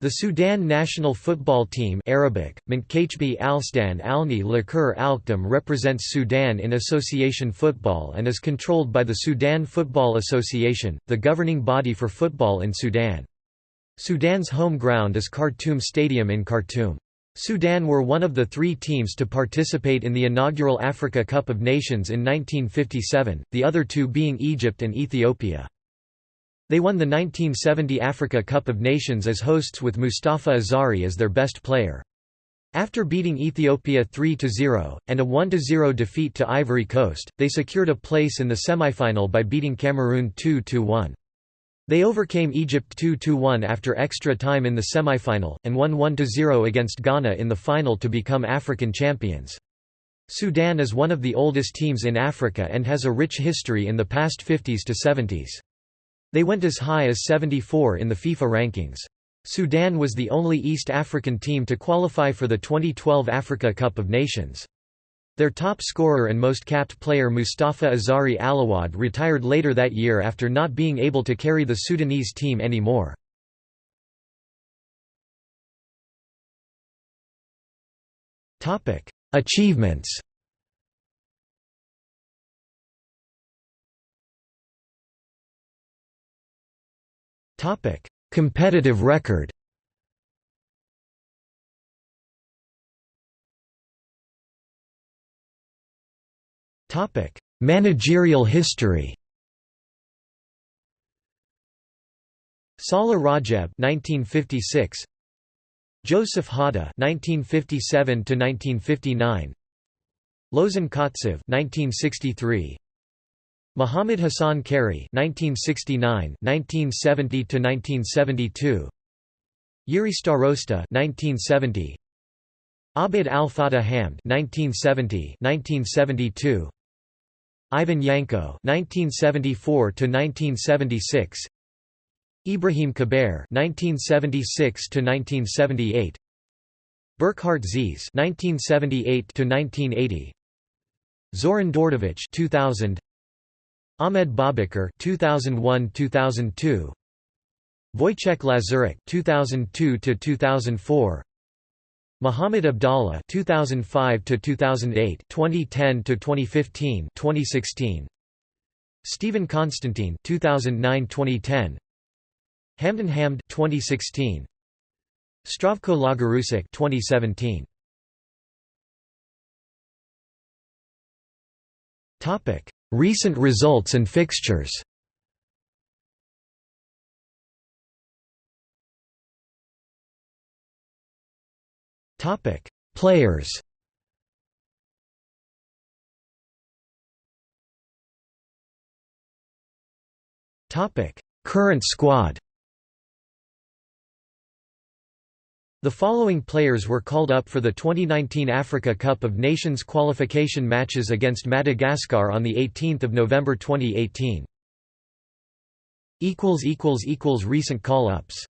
The Sudan national football team Arabic, Alstan Alni Lakur Alkdam represents Sudan in association football and is controlled by the Sudan Football Association, the governing body for football in Sudan. Sudan's home ground is Khartoum Stadium in Khartoum. Sudan were one of the three teams to participate in the inaugural Africa Cup of Nations in 1957, the other two being Egypt and Ethiopia. They won the 1970 Africa Cup of Nations as hosts with Mustafa Azari as their best player. After beating Ethiopia 3–0, and a 1–0 defeat to Ivory Coast, they secured a place in the semifinal by beating Cameroon 2–1. They overcame Egypt 2–1 after extra time in the semifinal, and won 1–0 against Ghana in the final to become African champions. Sudan is one of the oldest teams in Africa and has a rich history in the past 50s to 70s. They went as high as 74 in the FIFA rankings. Sudan was the only East African team to qualify for the 2012 Africa Cup of Nations. Their top scorer and most capped player Mustafa Azari Alawad retired later that year after not being able to carry the Sudanese team anymore. Achievements Topic: Competitive record. Topic: Managerial history. Salah Rajab 1956 Joseph Hada 1957 to 1959 Lozan Kotsev 1963 Muhammad Hassan Kari (1969–1970–1972), Yuri Starosta (1970), Abid Al Fatah Hamd (1970–1972), Ivan Yanko (1974–1976), Ibrahim Kaber (1976–1978), Burkhard Ziese (1978–1980). Zoran Dordovich 2000 Ahmed Babakar 2001-2002 Wojciech Łazarek 2002-2004 Muhammad Abdallah 2005-2008 2010-2015 2016 Stephen Constantine 2009-2010 Hamdan Hamd 2016 Zdravko Logarušić 2017 Topic Recent results and fixtures Players. Current squad. The following players were called up for the 2019 Africa Cup of Nations qualification matches against Madagascar on 18 November 2018. Recent call-ups